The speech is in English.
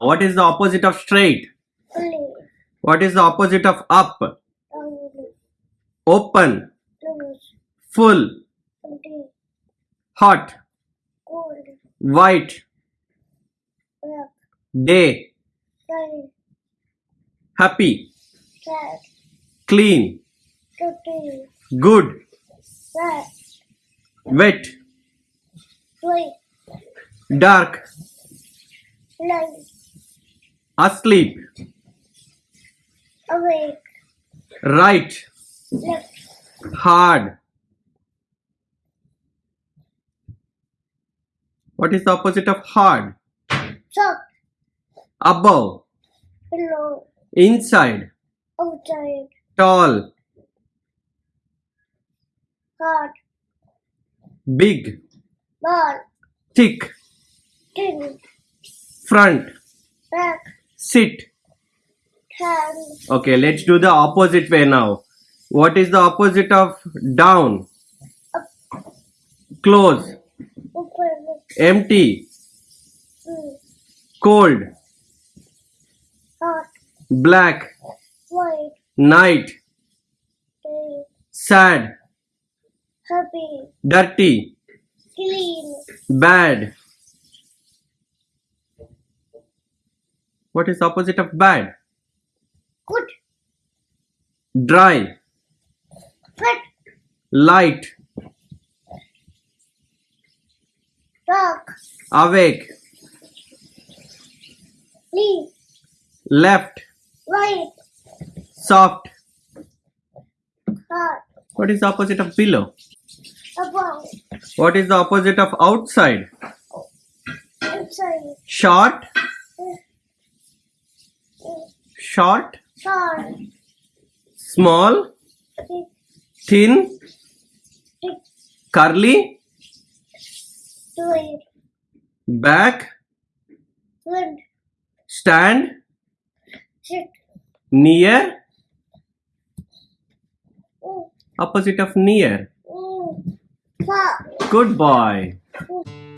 What is the opposite of straight? What is the opposite of up? Only. Open, full, hot, Cold. white, Black. day, Sunny. happy, Sad. clean, Dirty. good, Sad. wet, dark, Light. Asleep, Awake. right, Left. hard. What is the opposite of hard? Soft. Above, Below. inside, Outside. tall, Hard. big, Ball. thick, Tin. front, Back. Sit. Okay, let's do the opposite way now. What is the opposite of down? Close, Open. empty, Mm. cold, Hot. black, White. night, Day. sad, Happy. dirty, Clean. bad. What is opposite of bad? Good. Dry, Wet. light, Dark. awake, Leaf. left, White. soft. Hot. What is the opposite of below? Above. What is the opposite of outside? Inside. Short. Short, Short. small, thin, curly, back, stand, near, Mm. opposite of near. Mm. Good boy. Mm.